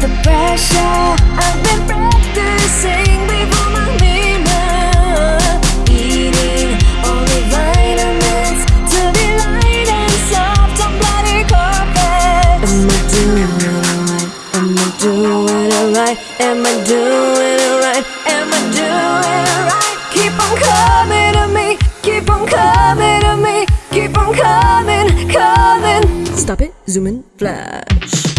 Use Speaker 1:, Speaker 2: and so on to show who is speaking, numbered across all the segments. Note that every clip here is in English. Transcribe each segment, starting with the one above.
Speaker 1: the pressure. I've been practicing before my mirror Eating only vitamins To be light and soft. On bloody carpet Am I doing it alright? Am I doing it alright? Am I doing it right? Am I doing it right? Keep on coming to me. Keep on coming to me. Keep on coming, coming.
Speaker 2: Stop it, zoom in, flash.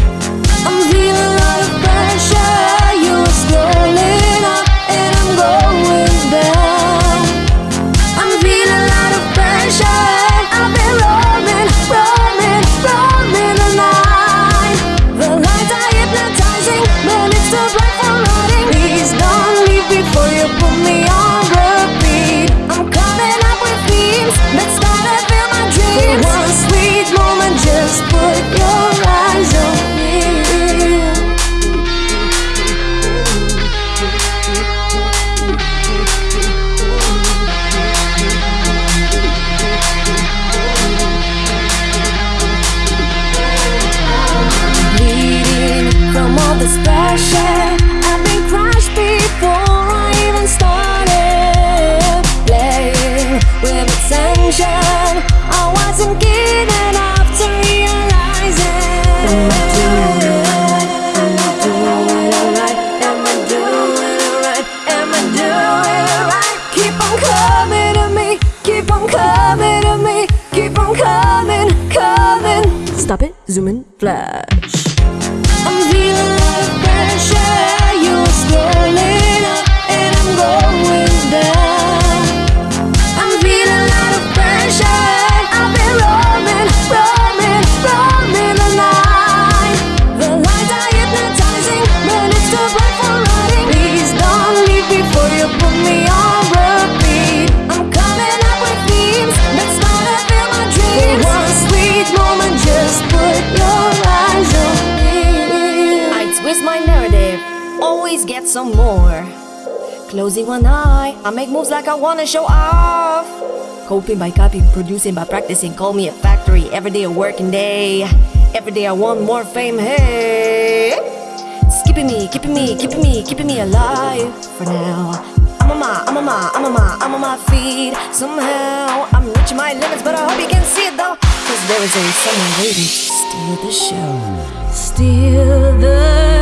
Speaker 1: I've been crushed before I even started playing with attention. I wasn't to realize it. Am doing right?
Speaker 3: I doing it always get some more. Closing one eye, I make moves like I wanna show off. Coping by copying, producing by practicing. Call me a factory, every day a working day. Every day I want more fame, hey. Skipping me, keeping me, keeping me, keeping me alive for now. I'm on my, I'm on my, I'm on my, I'm on my feet. Somehow I'm reaching my limits, but I hope you can see it though. Cause there is always someone waiting to steal the show.
Speaker 1: Steal the.